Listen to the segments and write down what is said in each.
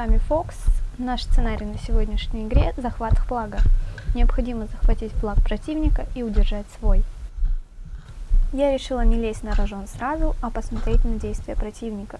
Вами Фокс. Наш сценарий на сегодняшней игре – захват флага. Необходимо захватить флаг противника и удержать свой. Я решила не лезть на рожон сразу, а посмотреть на действия противника.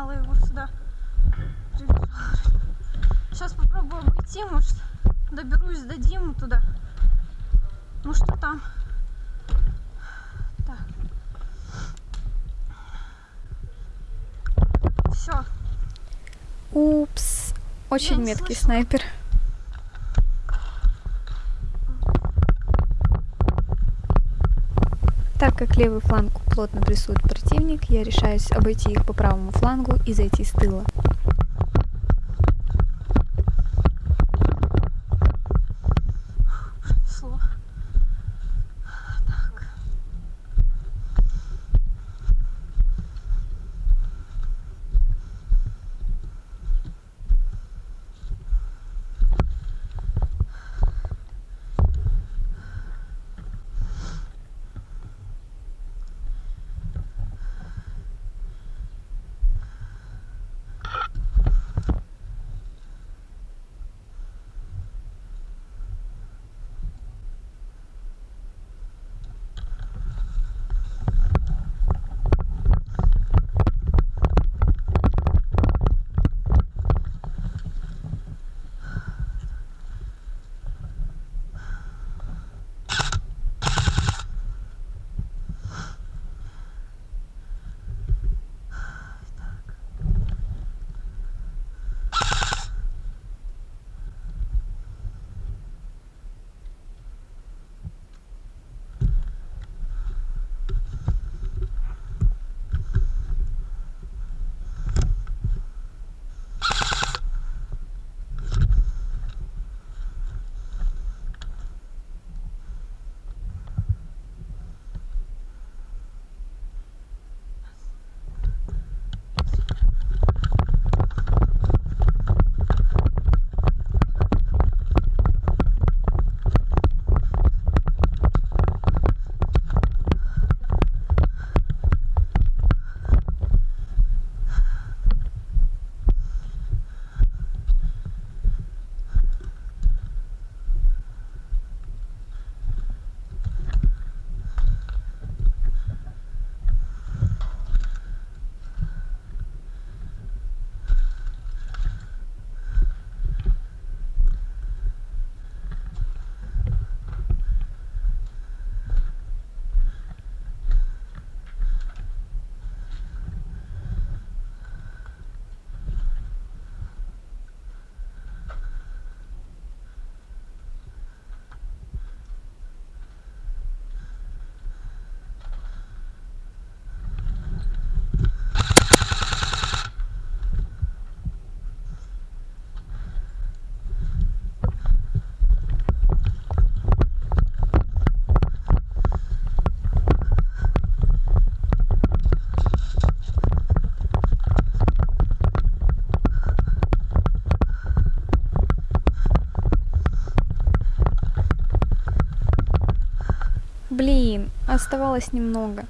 Подогнала его сюда. Сейчас попробую обойти, может, доберусь до Димы туда. Ну что там? Так. Все. Упс, очень Я меткий слышала. снайпер. Так как левый фланг плотно прессует противник, я решаюсь обойти их по правому флангу и зайти с тыла. Оставалось немного.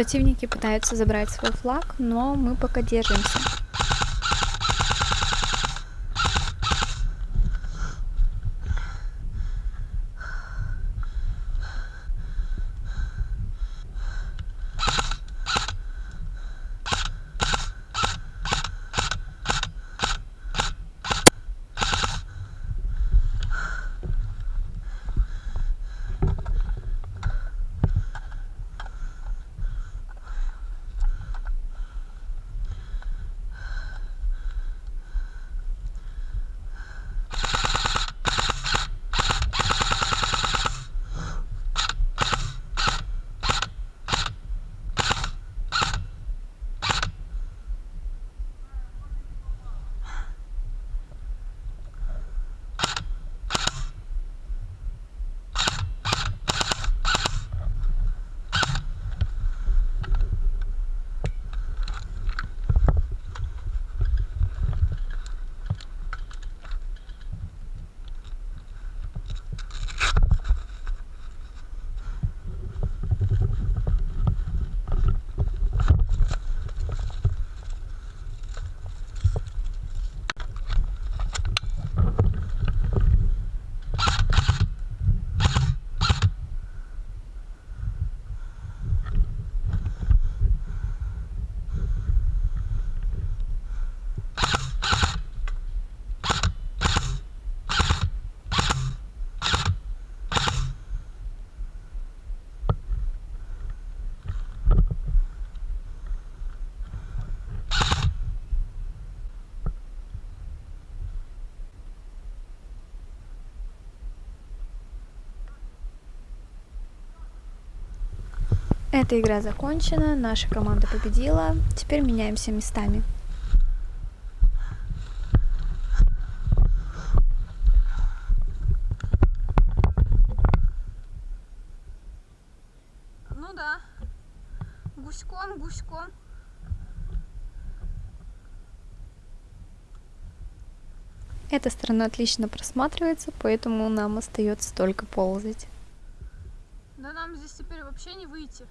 Противники пытаются забрать свой флаг, но мы пока держимся. Эта игра закончена, наша команда победила. Теперь меняемся местами. Ну да. Гуськом, гуськом. Эта сторона отлично просматривается, поэтому нам остается только ползать. Да нам здесь теперь вообще не выйти.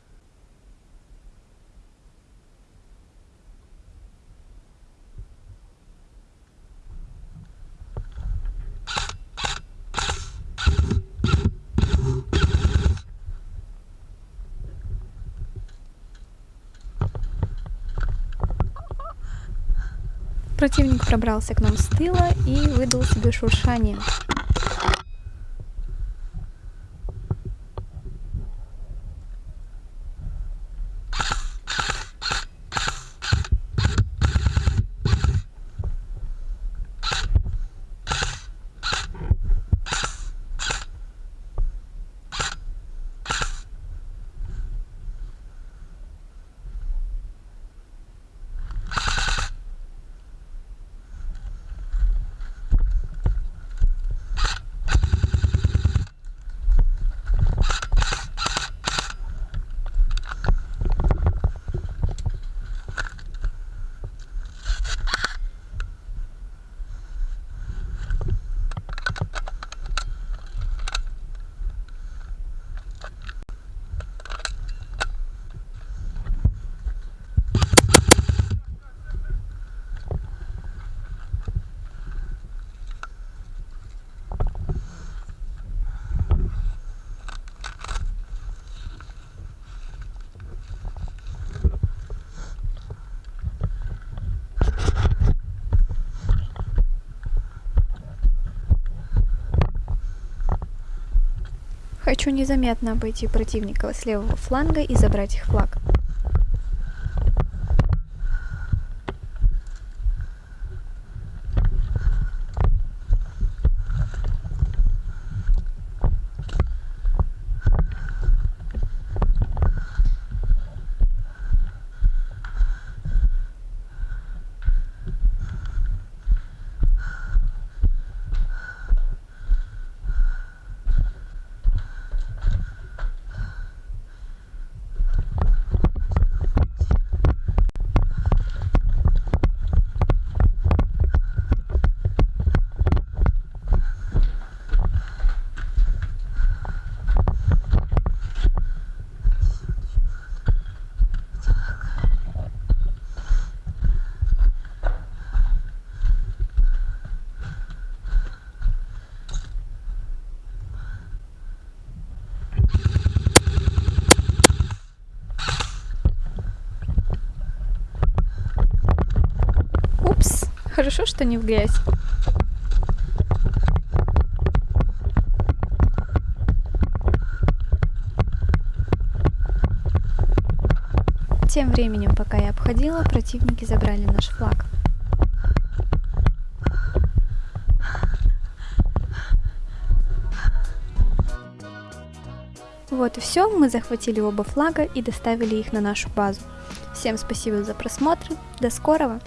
Противник пробрался к нам с тыла и выдал себе шуршание. Хочу незаметно обойти противника с левого фланга и забрать их флаг. Хорошо, что не в грязь. Тем временем, пока я обходила, противники забрали наш флаг. Вот и все, мы захватили оба флага и доставили их на нашу базу. Всем спасибо за просмотр, до скорого!